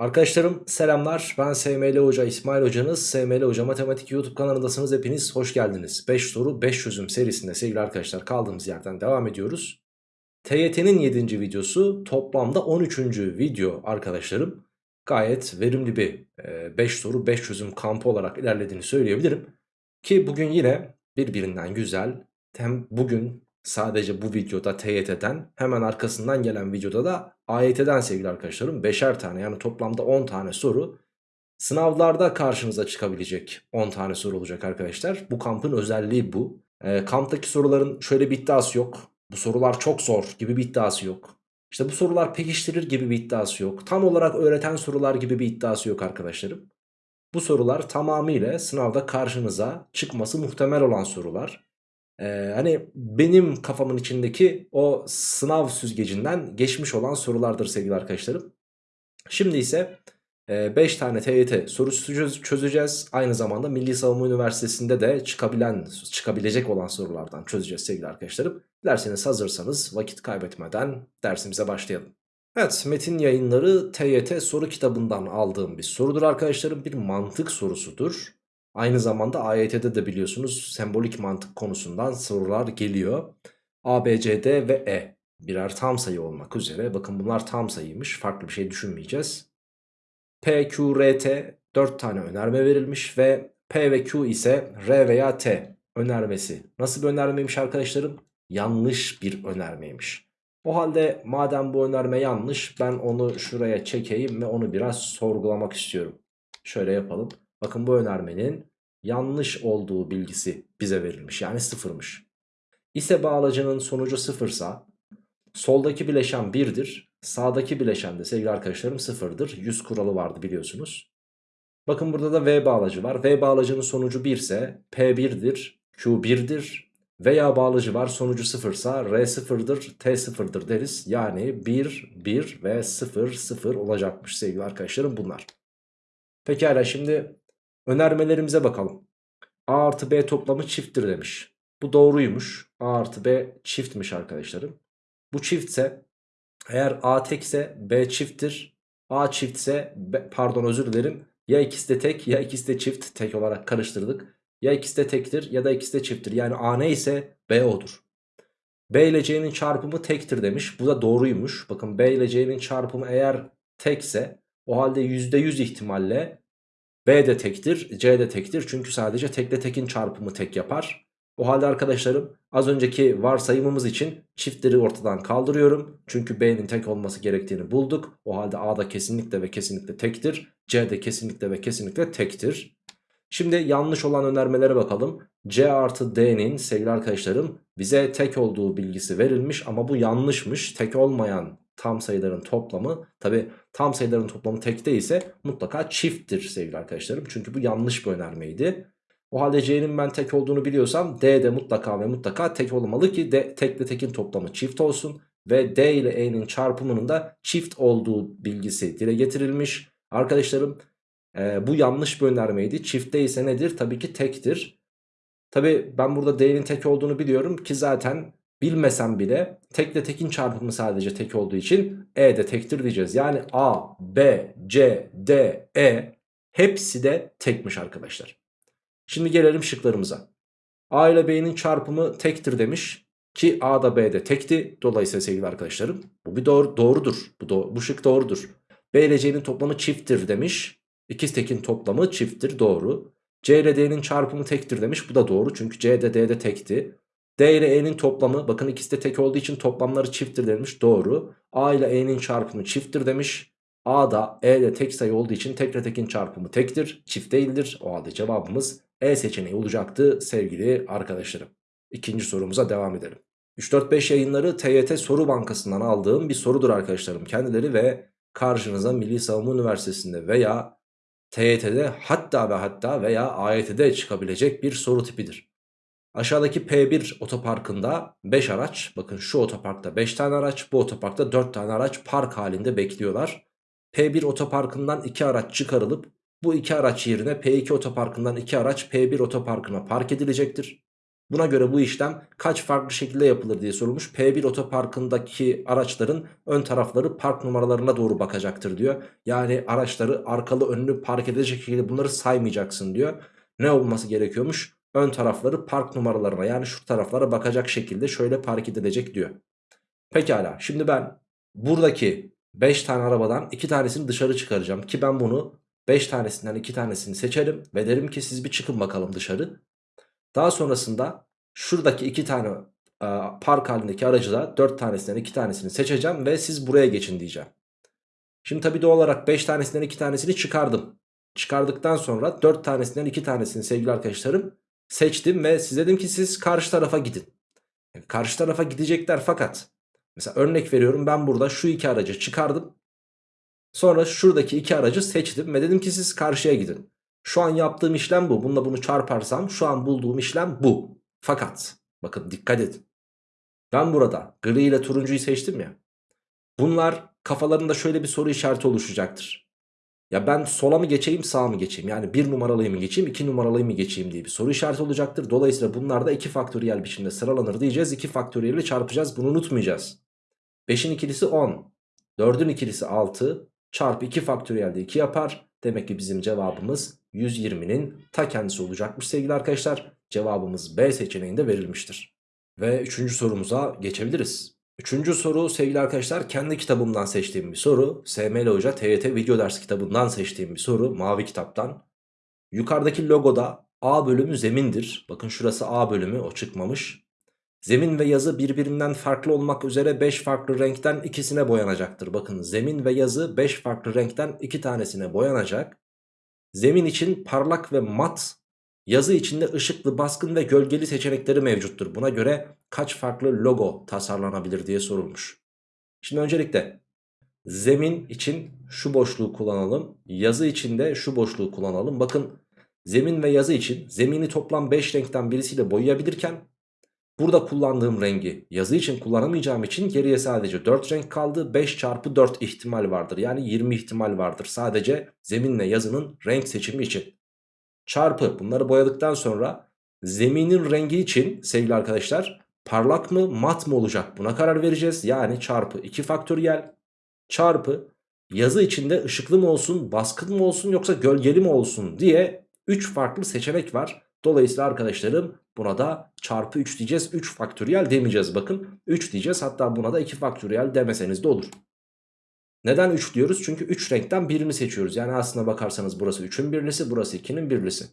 Arkadaşlarım selamlar. Ben SML Hoca İsmail Hocanız. SML Hoca Matematik YouTube kanalındasınız. Hepiniz hoş geldiniz. 5 soru 5 çözüm serisinde sevgili arkadaşlar kaldığımız yerden devam ediyoruz. TYT'nin 7. videosu toplamda 13. video arkadaşlarım. Gayet verimli bir 5 soru 5 çözüm kampı olarak ilerlediğini söyleyebilirim. Ki bugün yine birbirinden güzel hem bugün sadece bu videoda TYT'den hemen arkasından gelen videoda da AYT'den sevgili arkadaşlarım 5'er tane yani toplamda 10 tane soru sınavlarda karşınıza çıkabilecek 10 tane soru olacak arkadaşlar. Bu kampın özelliği bu. E, kamptaki soruların şöyle bir iddiası yok. Bu sorular çok zor gibi bir iddiası yok. İşte bu sorular pekiştirir gibi bir iddiası yok. Tam olarak öğreten sorular gibi bir iddiası yok arkadaşlarım. Bu sorular tamamıyla sınavda karşınıza çıkması muhtemel olan sorular. Ee, hani benim kafamın içindeki o sınav süzgecinden geçmiş olan sorulardır sevgili arkadaşlarım. Şimdi ise 5 e, tane TYT sorusu çözeceğiz. Aynı zamanda Milli Savunma Üniversitesi'nde de çıkabilen, çıkabilecek olan sorulardan çözeceğiz sevgili arkadaşlarım. Dilerseniz hazırsanız vakit kaybetmeden dersimize başlayalım. Evet metin yayınları TYT soru kitabından aldığım bir sorudur arkadaşlarım. Bir mantık sorusudur. Aynı zamanda AYT'de de biliyorsunuz sembolik mantık konusundan sorular geliyor. A, B, C, D ve E birer tam sayı olmak üzere. Bakın bunlar tam sayıymış. Farklı bir şey düşünmeyeceğiz. P, Q, R, T 4 tane önerme verilmiş ve P ve Q ise R veya T önermesi. Nasıl bir önermeymiş arkadaşlarım? Yanlış bir önermeymiş. O halde madem bu önerme yanlış ben onu şuraya çekeyim ve onu biraz sorgulamak istiyorum. Şöyle yapalım. Bakın bu önermenin yanlış olduğu bilgisi bize verilmiş. Yani sıfırmış. İse bağlacının sonucu sıfırsa soldaki bileşen 1'dir. Sağdaki bileşen de sevgili arkadaşlarım sıfırdır. 100 kuralı vardı biliyorsunuz. Bakın burada da V bağlacı var. V bağlacının sonucu 1 ise P1'dir, Q1'dir. Veya bağlacı var sonucu sıfırsa R sıfırdır, T sıfırdır deriz. Yani 1, 1 ve 0, 0 olacakmış sevgili arkadaşlarım bunlar. Pekala şimdi Önermelerimize bakalım. A artı B toplamı çifttir demiş. Bu doğruymuş. A artı B çiftmiş arkadaşlarım. Bu çiftse eğer A tekse B çifttir. A çiftse B, pardon özür dilerim. Ya ikisi de tek ya ikisi de çift tek olarak karıştırdık. Ya ikisi de tektir ya da ikisi de çifttir. Yani A ne ise B odur. B ile C'nin çarpımı tektir demiş. Bu da doğruymuş. Bakın B ile C'nin çarpımı eğer tekse o halde %100 ihtimalle B de tektir, C de tektir. Çünkü sadece tekle tekin çarpımı tek yapar. O halde arkadaşlarım az önceki varsayımımız için çiftleri ortadan kaldırıyorum. Çünkü B'nin tek olması gerektiğini bulduk. O halde A da kesinlikle ve kesinlikle tektir. C de kesinlikle ve kesinlikle tektir. Şimdi yanlış olan önermelere bakalım. C artı D'nin sevgili arkadaşlarım bize tek olduğu bilgisi verilmiş ama bu yanlışmış. Tek olmayan tam sayıların toplamı tabi tam sayıların toplamı tekte ise mutlaka çifttir sevgili arkadaşlarım. Çünkü bu yanlış bir önermeydi. O halde C'nin ben tek olduğunu biliyorsam D de mutlaka ve mutlaka tek olmalı ki D, tekle tekin toplamı çift olsun. Ve D ile E'nin çarpımının da çift olduğu bilgisi dile getirilmiş. Arkadaşlarım e, bu yanlış bir önermeydi. Çiftte ise nedir? Tabii ki tektir. Tabii ben burada D'nin tek olduğunu biliyorum ki zaten bilmesem bile tekle tekin çarpımı sadece tek olduğu için E de tektir diyeceğiz. Yani A, B, C, D, E hepsi de tekmiş arkadaşlar. Şimdi gelelim şıklarımıza. A ile B'nin çarpımı tektir demiş ki A da B de tekti. Dolayısıyla sevgili arkadaşlarım bu bir doğru, doğrudur. Bu, do bu şık doğrudur. B ile C'nin toplamı çifttir demiş. İkiz tekin toplamı çifttir doğru. C ile D'nin çarpımı tektir demiş. Bu da doğru çünkü C de D de tekti. D ile E'nin toplamı bakın ikisi de tek olduğu için toplamları çifttir demiş. Doğru. A ile E'nin çarpımı çifttir demiş. A da E ile tek sayı olduğu için tek ile tekin çarpımı tektir. Çift değildir. O halde cevabımız E seçeneği olacaktı sevgili arkadaşlarım. İkinci sorumuza devam edelim. 3-4-5 yayınları TYT Soru Bankası'ndan aldığım bir sorudur arkadaşlarım kendileri ve karşınıza Milli Savunma Üniversitesi'nde veya TYT'de hatta ve hatta veya AYT'de çıkabilecek bir soru tipidir. Aşağıdaki P1 otoparkında 5 araç bakın şu otoparkta 5 tane araç bu otoparkta 4 tane araç park halinde bekliyorlar. P1 otoparkından 2 araç çıkarılıp bu 2 araç yerine P2 otoparkından 2 araç P1 otoparkına park edilecektir. Buna göre bu işlem kaç farklı şekilde yapılır diye sorulmuş. P1 otoparkındaki araçların ön tarafları park numaralarına doğru bakacaktır diyor. Yani araçları arkalı önlü park edecek şekilde bunları saymayacaksın diyor. Ne olması gerekiyormuş? Ön tarafları park numaralarına yani şu taraflara bakacak şekilde şöyle park edilecek diyor. Pekala şimdi ben buradaki 5 tane arabadan 2 tanesini dışarı çıkaracağım. Ki ben bunu 5 tanesinden 2 tanesini seçerim ve derim ki siz bir çıkın bakalım dışarı. Daha sonrasında şuradaki 2 tane e, park halindeki aracı da 4 tanesinden 2 tanesini seçeceğim ve siz buraya geçin diyeceğim. Şimdi tabi doğal olarak 5 tanesinden 2 tanesini çıkardım. Çıkardıktan sonra 4 tanesinden 2 tanesini sevgili arkadaşlarım seçtim ve size dedim ki siz karşı tarafa gidin. Yani karşı tarafa gidecekler fakat mesela örnek veriyorum ben burada şu iki aracı çıkardım. Sonra şuradaki iki aracı seçtim ve dedim ki siz karşıya gidin. Şu an yaptığım işlem bu. Bununla bunu çarparsam şu an bulduğum işlem bu. Fakat bakın dikkat edin. Ben burada gri ile turuncuyu seçtim ya. Bunlar kafalarında şöyle bir soru işareti oluşacaktır. Ya ben sola mı geçeyim sağa mı geçeyim? Yani bir numaralıyı mı geçeyim iki numaralıyı mı geçeyim diye bir soru işareti olacaktır. Dolayısıyla bunlar da iki faktöriyel biçimde sıralanır diyeceğiz. 2 faktöriyeli çarpacağız bunu unutmayacağız. 5'in ikilisi 10. 4'ün ikilisi 6. Çarpı 2 faktöriyel de 2 yapar. Demek ki bizim cevabımız 120'nin ta kendisi olacakmış sevgili arkadaşlar. Cevabımız B seçeneğinde verilmiştir. Ve üçüncü sorumuza geçebiliriz. Üçüncü soru sevgili arkadaşlar kendi kitabımdan seçtiğim bir soru. SML Hoca TYT video ders kitabından seçtiğim bir soru. Mavi kitaptan. Yukarıdaki logoda A bölümü zemindir. Bakın şurası A bölümü o çıkmamış. Zemin ve yazı birbirinden farklı olmak üzere 5 farklı renkten ikisine boyanacaktır. Bakın zemin ve yazı 5 farklı renkten 2 tanesine boyanacak. Zemin için parlak ve mat, yazı içinde ışıklı, baskın ve gölgeli seçenekleri mevcuttur. Buna göre kaç farklı logo tasarlanabilir diye sorulmuş. Şimdi öncelikle zemin için şu boşluğu kullanalım. Yazı için de şu boşluğu kullanalım. Bakın zemin ve yazı için zemini toplam 5 renkten birisiyle boyayabilirken Burada kullandığım rengi yazı için kullanamayacağım için geriye sadece 4 renk kaldı. 5 çarpı 4 ihtimal vardır. Yani 20 ihtimal vardır. Sadece zeminle yazının renk seçimi için. Çarpı bunları boyadıktan sonra zeminin rengi için sevgili arkadaşlar parlak mı mat mı olacak buna karar vereceğiz. Yani çarpı 2 faktöriyel çarpı yazı içinde ışıklı mı olsun baskın mı olsun yoksa gölgeli mi olsun diye 3 farklı seçenek var. Dolayısıyla arkadaşlarım buna da çarpı 3 diyeceğiz. 3 faktöriyel demeyeceğiz bakın. 3 diyeceğiz hatta buna da 2 faktöriyel demeseniz de olur. Neden 3 diyoruz? Çünkü 3 renkten birini seçiyoruz. Yani aslına bakarsanız burası 3'ün birlisi burası 2'nin birlisi.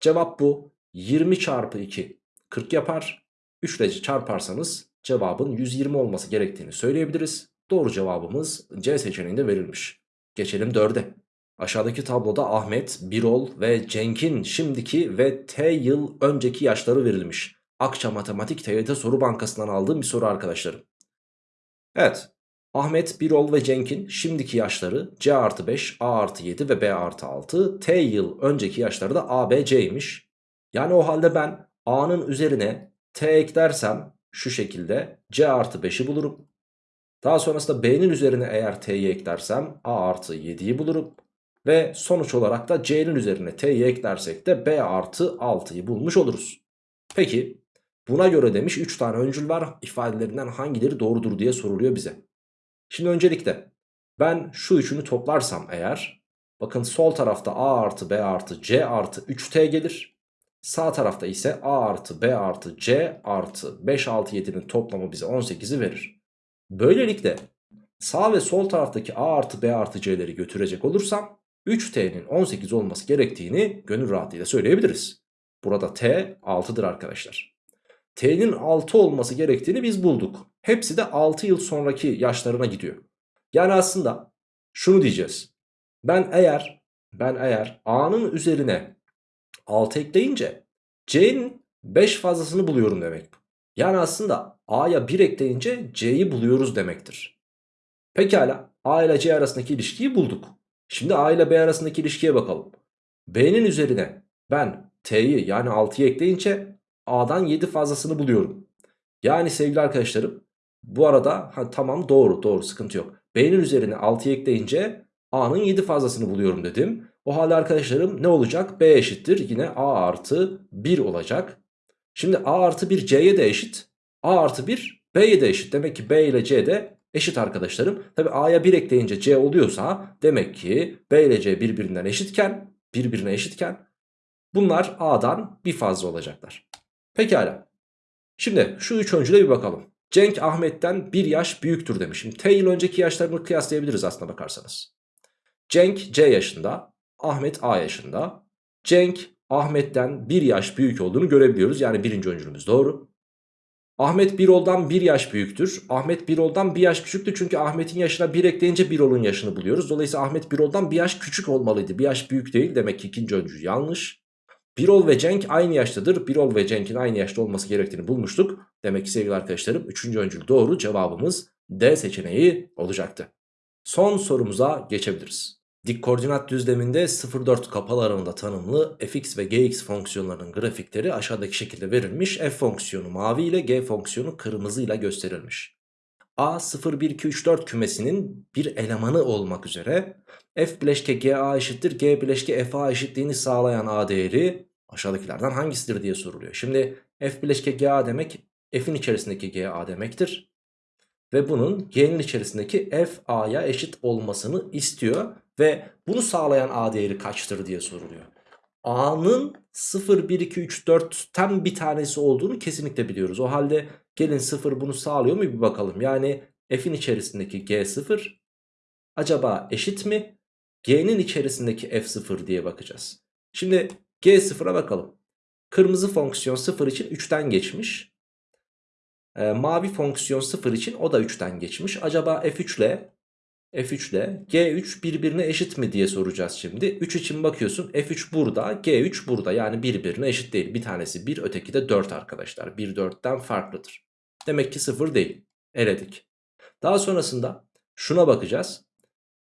Cevap bu. 20 çarpı 2 40 yapar. 3 ile çarparsanız cevabın 120 olması gerektiğini söyleyebiliriz. Doğru cevabımız C seçeneğinde verilmiş. Geçelim 4'e. Aşağıdaki tabloda Ahmet, Birol ve Cenk'in şimdiki ve T yıl önceki yaşları verilmiş. Akça Matematik TYT Soru Bankası'ndan aldığım bir soru arkadaşlarım. Evet, Ahmet, Birol ve Cenk'in şimdiki yaşları C artı 5, A artı 7 ve B artı 6. T yıl önceki yaşları da A, B, C'ymiş. Yani o halde ben A'nın üzerine T eklersem şu şekilde C artı 5'i bulurum. Daha sonrasında B'nin üzerine eğer T'yi eklersem A artı 7'yi bulurum. Ve sonuç olarak da C'nin üzerine T'yi eklersek de B artı 6'yı bulmuş oluruz. Peki buna göre demiş 3 tane öncül var ifadelerinden hangileri doğrudur diye soruluyor bize. Şimdi öncelikle ben şu üçünü toplarsam eğer bakın sol tarafta A artı B artı C artı 3T gelir. Sağ tarafta ise A artı B artı C artı 5 6 7'nin toplamı bize 18'i verir. Böylelikle sağ ve sol taraftaki A artı B artı C'leri götürecek olursam 3t'nin 18 olması gerektiğini gönül rahatlığıyla söyleyebiliriz. Burada t 6'dır arkadaşlar. T'nin 6 olması gerektiğini biz bulduk. Hepsi de 6 yıl sonraki yaşlarına gidiyor. Yani aslında şunu diyeceğiz. Ben eğer ben eğer a'nın üzerine 6 ekleyince c'nin 5 fazlasını buluyorum demek. Yani aslında a'ya 1 ekleyince c'yi buluyoruz demektir. Pekala a ile c arasındaki ilişkiyi bulduk. Şimdi A ile B arasındaki ilişkiye bakalım. B'nin üzerine ben T'yi yani 6'yı ekleyince A'dan 7 fazlasını buluyorum. Yani sevgili arkadaşlarım bu arada ha, tamam doğru doğru sıkıntı yok. B'nin üzerine 6'yı ekleyince A'nın 7 fazlasını buluyorum dedim. O halde arkadaşlarım ne olacak? B eşittir yine A artı 1 olacak. Şimdi A artı 1 C'ye de eşit. A artı 1 B'ye de eşit. Demek ki B ile C de eşit arkadaşlarım. Tabi A'ya 1 ekleyince C oluyorsa demek ki B ile C birbirinden eşitken birbirine eşitken bunlar A'dan bir fazla olacaklar. Pekala. Şimdi şu üç öncüle bir bakalım. Cenk Ahmet'ten bir yaş büyüktür demiş. Şimdi T yıl önceki yaşlarını kıyaslayabiliriz aslına bakarsanız. Cenk C yaşında, Ahmet A yaşında. Cenk Ahmet'ten bir yaş büyük olduğunu görebiliyoruz. Yani birinci öncülümüz doğru. Ahmet Birol'dan bir yaş büyüktür. Ahmet Birol'dan bir yaş küçüktür. Çünkü Ahmet'in yaşına bir ekleyince Birol'un yaşını buluyoruz. Dolayısıyla Ahmet Birol'dan bir yaş küçük olmalıydı. Bir yaş büyük değil. Demek ki ikinci öncü yanlış. Birol ve Cenk aynı yaştadır. Birol ve Cenk'in aynı yaşta olması gerektiğini bulmuştuk. Demek ki sevgili arkadaşlarım 3. öncül doğru cevabımız D seçeneği olacaktı. Son sorumuza geçebiliriz. Dik koordinat düzleminde 0-4 kapalı aralığında tanımlı fx ve gx fonksiyonlarının grafikleri aşağıdaki şekilde verilmiş. f fonksiyonu mavi ile g fonksiyonu kırmızı ile gösterilmiş. A 0, 1, 2, 3, 4 kümesinin bir elemanı olmak üzere f bileşke ga eşittir g bileşke fa eşitliğini sağlayan a değeri aşağıdakilerden hangisidir diye soruluyor. Şimdi f bileşke ga demek f'in içerisindeki ga demektir. Ve bunun g'nin içerisindeki f a'ya eşit olmasını istiyor. Ve bunu sağlayan a değeri kaçtır diye soruluyor. A'nın 0, 1, 2, 3, 4'ten bir tanesi olduğunu kesinlikle biliyoruz. O halde gelin 0 bunu sağlıyor mu bir bakalım. Yani f'in içerisindeki g0 acaba eşit mi? G'nin içerisindeki f0 diye bakacağız. Şimdi g0'a bakalım. Kırmızı fonksiyon 0 için 3'ten geçmiş. E, mavi fonksiyon 0 için o da 3'ten geçmiş. Acaba f3 ile F3 ile G3 birbirine eşit mi diye soracağız şimdi. 3 için bakıyorsun F3 burada G3 burada yani birbirine eşit değil. Bir tanesi 1 öteki de 4 arkadaşlar. 1 4'ten farklıdır. Demek ki 0 değil. Eledik. Daha sonrasında şuna bakacağız.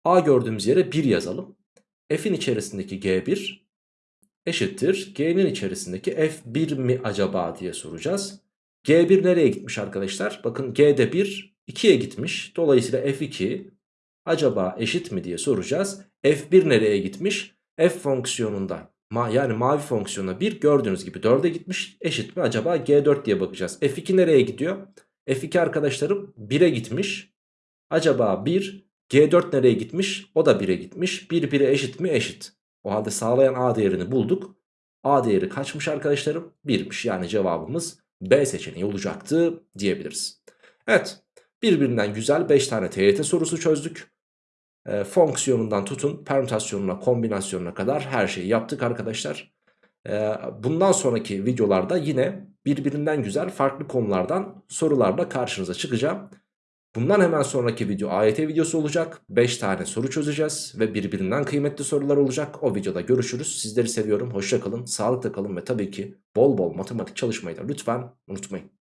A gördüğümüz yere 1 yazalım. F'in içerisindeki G1 eşittir. G'nin içerisindeki F1 mi acaba diye soracağız. G1 nereye gitmiş arkadaşlar? Bakın G'de 1 2'ye gitmiş. Dolayısıyla F2 acaba eşit mi diye soracağız. F1 nereye gitmiş? F fonksiyonunda ma yani mavi fonksiyona 1 gördüğünüz gibi 4'e gitmiş. Eşit mi acaba G4 diye bakacağız. F2 nereye gidiyor? F2 arkadaşlarım 1'e gitmiş. Acaba 1 G4 nereye gitmiş? O da 1'e gitmiş. 1 1'e eşit mi? Eşit. O halde sağlayan A değerini bulduk. A değeri kaçmış arkadaşlarım? 1'miş. Yani cevabımız B seçeneği olacaktı diyebiliriz. Evet. Birbirinden güzel 5 tane TYT sorusu çözdük e, fonksiyonundan tutun permütasyonuna kombinasyonuna kadar her şeyi yaptık arkadaşlar. E, bundan sonraki videolarda yine birbirinden güzel farklı konulardan sorularla karşınıza çıkacağım. Bundan hemen sonraki video AYT videosu olacak. 5 tane soru çözeceğiz ve birbirinden kıymetli sorular olacak. O videoda görüşürüz. Sizleri seviyorum. Hoşça kalın, sağlıkla kalın ve tabii ki bol bol matematik çalışmayı da lütfen unutmayın.